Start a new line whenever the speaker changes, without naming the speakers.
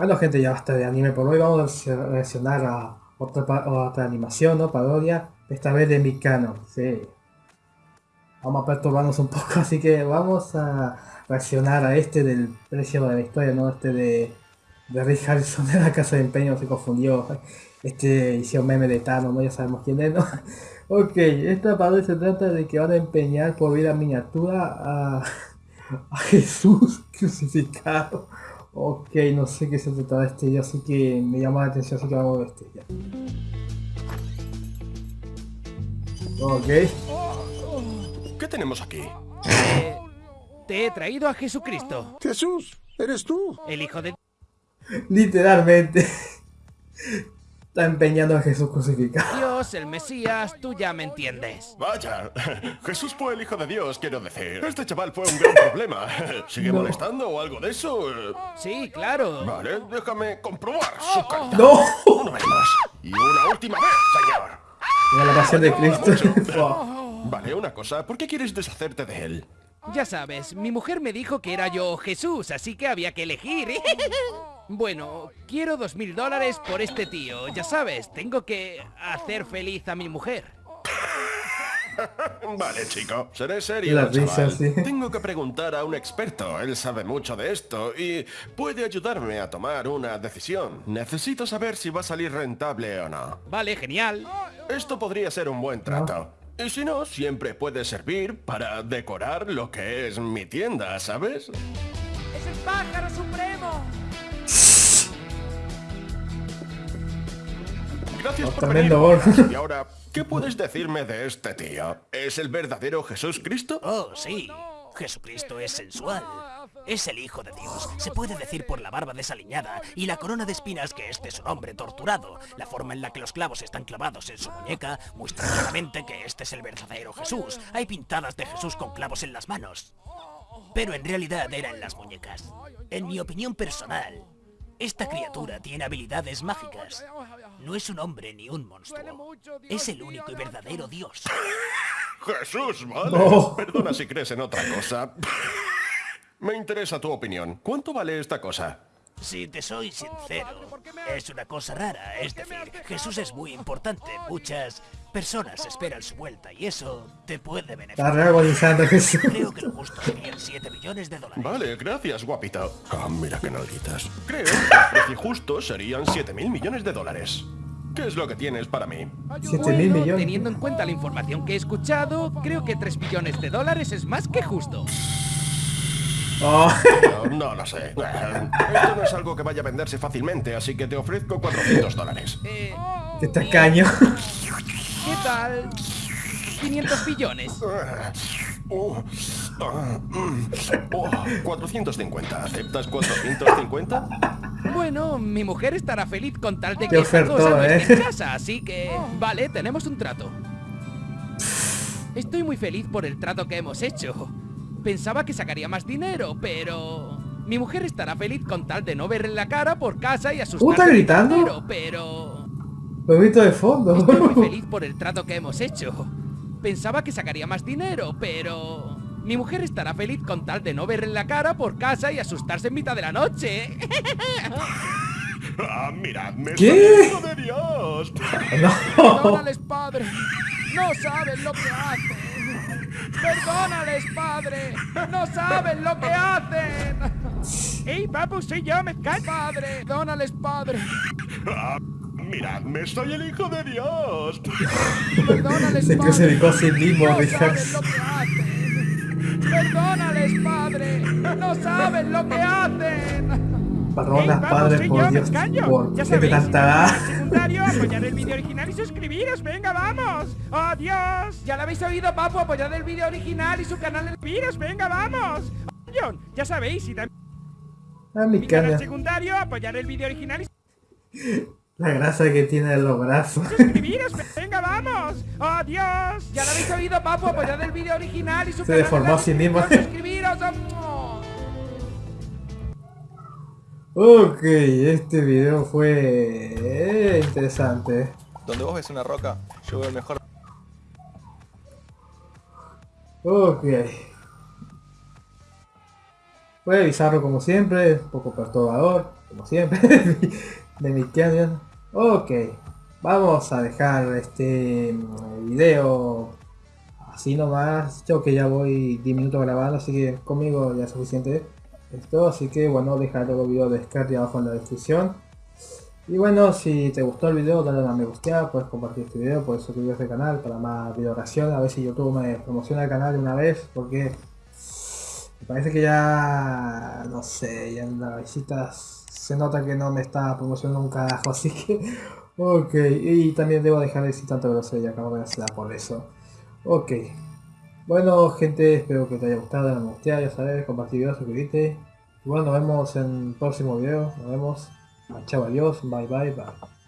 Bueno gente, ya basta de anime por hoy, vamos a reaccionar a otra, otra animación, ¿no? Parodia, esta vez de Mikano, sí. Vamos a perturbarnos un poco, así que vamos a reaccionar a este del precio de la historia, ¿no? Este de, de Rick Harrison de la casa de empeño, se confundió. Este hicieron meme de Tano, ¿no? Ya sabemos quién es, ¿no? ok, esta parodia se trata de que van a empeñar por vida miniatura a, a Jesús crucificado. Ok, no sé qué se trata de este video, así que me llama la atención, así que vamos a ver este ya.
Ok. ¿Qué tenemos aquí?
Eh, te he traído a Jesucristo.
Jesús, eres tú.
El hijo de...
Literalmente. Está empeñando a Jesús crucificado.
Dios, el Mesías, tú ya me entiendes.
Vaya, Jesús fue el hijo de Dios, quiero decir. Este chaval fue un gran problema. ¿Sigue
No.
molestando o algo de eso?
Sí, claro.
Vale, déjame comprobar su calidad.
¡No!
Una vez más. Y una última vez, señor.
Mira la pasión de Cristo.
Vale, una cosa. ¿Por qué quieres deshacerte de él?
Ya sabes, mi mujer me dijo que era yo Jesús, así que había que elegir. Bueno, quiero dos mil dólares por este tío. Ya sabes, tengo que hacer feliz a mi mujer.
Vale, chico. Seré serio,
La risa, sí.
Tengo que preguntar a un experto. Él sabe mucho de esto y puede ayudarme a tomar una decisión. Necesito saber si va a salir rentable o no.
Vale, genial.
Esto podría ser un buen trato. Y si no, siempre puede servir para decorar lo que es mi tienda, ¿sabes?
¡Es el pájaro supremo!
Gracias
Oh,
por
tremendo
venir.
gol.
Y ahora, ¿qué puedes decirme de este tío? ¿Es el verdadero Jesús Cristo?
Oh, sí. Jesucristo es sensual. Es el Hijo de Dios. Se puede decir por la barba desaliñada y la corona de espinas que este es un hombre torturado. La forma en la que los clavos están clavados en su muñeca muestra claramente que este es el verdadero Jesús. Hay pintadas de Jesús con clavos en las manos. Pero en realidad eran las muñecas. En mi opinión personal, esta criatura tiene habilidades mágicas. No es un hombre ni un monstruo. Es el único y verdadero Dios.
Jesús, vale.
No.
Perdona si crees en otra cosa. Me interesa tu opinión. ¿Cuánto vale esta cosa?
Si te soy sincero, es una cosa rara, es decir, Jesús es muy importante, muchas personas esperan su vuelta y eso te puede beneficiar.
Jesús.
Creo que lo justo serían 7 millones de dólares.
Vale, gracias, guapito. Ah, mira qué nalguitas. Creo que el precio justo serían 7 mil millones de dólares. ¿Qué es lo que tienes para mí?
7 mil millones.
teniendo en cuenta la información que he escuchado, creo que 3 millones de dólares es más que justo.
Oh,
No, no lo sé. Esto no es algo que vaya a venderse fácilmente, así que te ofrezco 400 dólares.
Eh,
qué tacaño.
¿Qué tal? 500 billones.
Oh, ah, mm, oh, 450. ¿Aceptas 450?
Bueno, mi mujer estará feliz con tal de que esta
ofertón,
cosa no
¿eh?
esté en casa, así que... Vale, tenemos un trato. Estoy muy feliz por el trato que hemos hecho. Pensaba que sacaría más dinero, pero... Mi mujer estará feliz con tal de no verle la cara por casa y asustarse.
¿está
de
gritando?
dinero, pero...
Lo he visto de fondo.
Estoy muy feliz por el trato que hemos hecho. Pensaba que sacaría más dinero, pero... Mi mujer estará feliz con tal de no verle la cara por casa y asustarse en mitad de la noche.
Ah, miradme,
¿Qué?
de Dios.
No.
Perdónales, padre. No saben lo que hacen. Perdónales, padre. No saben lo que hacen. ¡Ey, papu, soy yo! ¡Me cae, padre! Perdónales, padre.
Ah, miradme, soy el hijo de Dios.
Perdónales,
Se crucificó a sí mismo,
No saben lo que hacen. Perdónales, padre. No saben lo que hacen.
Perdona,
Ey, vamos,
padre, por Dios. ¿Por
Ya sabéis,
tanta
secundario, apoyar el vídeo original y suscribiros, venga, vamos. ¡Adiós! Ya lo habéis oído, papu, apoyad el vídeo original y su canal en Viros, venga, vamos. John, ya sabéis, y también
Ah, mi
canal secundario, apoyar el vídeo original y
La grasa que tiene en los brazos.
suscribiros, venga, vamos. ¡Adiós! Ya lo habéis oído, papu, apoyad el vídeo original y su
Se
canal
deformó a sí mismo.
Suscribiros.
Ok, este video fue interesante.
Donde vos ves una roca, yo veo el mejor
Ok. Fue bizarro como siempre, un poco perturbador. como siempre, de mi cañón. Ok, vamos a dejar este mm, video así nomás. Yo que ya voy 10 minutos grabando, así que conmigo ya es suficiente esto. Así que bueno, dejar el video de descarga abajo en la descripción. Y bueno, si te gustó el video, dale a me gusta, puedes compartir este video, puedes suscribirte al canal para más video reacción, a ver si YouTube me promociona el canal de una vez, porque me parece que ya, no sé, ya en las visitas se nota que no me está promocionando un carajo, así que, ok, y también debo dejar de decir tanto grosería, acabo de hacerla por eso, ok. Bueno gente, espero que te haya gustado, dale me ya sabes, compartir video, suscribirte, y bueno, nos vemos en el próximo video, nos vemos. Chao, adiós, bye bye bye.